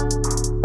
Música